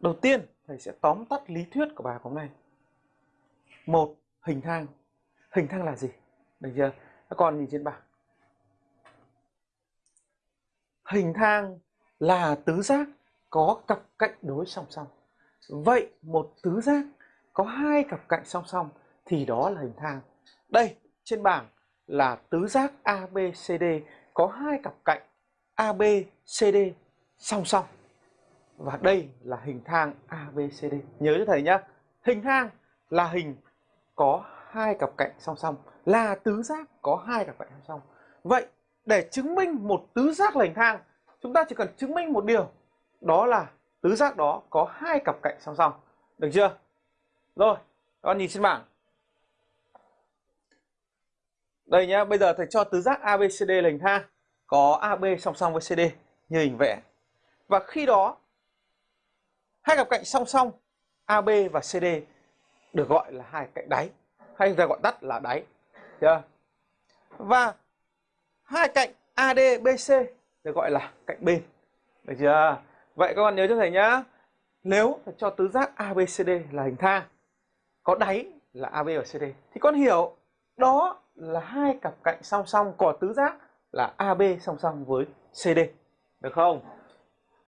đầu tiên, thầy sẽ tóm tắt lý thuyết của bài học hôm nay. Một, hình thang. Hình thang là gì? Được chưa? Các con nhìn trên bảng. Hình thang là tứ giác có cặp cạnh đối song song. Vậy một tứ giác có hai cặp cạnh song song thì đó là hình thang. Đây, trên bảng là tứ giác ABCD có hai cặp cạnh ABCD song song và đây là hình thang ABCD nhớ cho thầy nhá. Hình thang là hình có hai cặp cạnh song song, là tứ giác có hai cặp cạnh song song. Vậy để chứng minh một tứ giác là hình thang, chúng ta chỉ cần chứng minh một điều, đó là tứ giác đó có hai cặp cạnh song song. Được chưa? Rồi con nhìn trên bảng. Đây nhá, bây giờ thầy cho tứ giác ABCD là hình thang, có AB song song với CD như hình vẽ. Và khi đó hai cặp cạnh song song AB và CD được gọi là hai cạnh đáy. Hay ta gọi tắt là đáy chưa? Và hai cạnh AD BC được gọi là cạnh bên, được chưa? Vậy các bạn nhớ cho thầy nhá, nếu cho tứ giác ABCD là hình thang, có đáy là AB và CD thì con hiểu đó là hai cặp cạnh song song của tứ giác là AB song song với CD được không?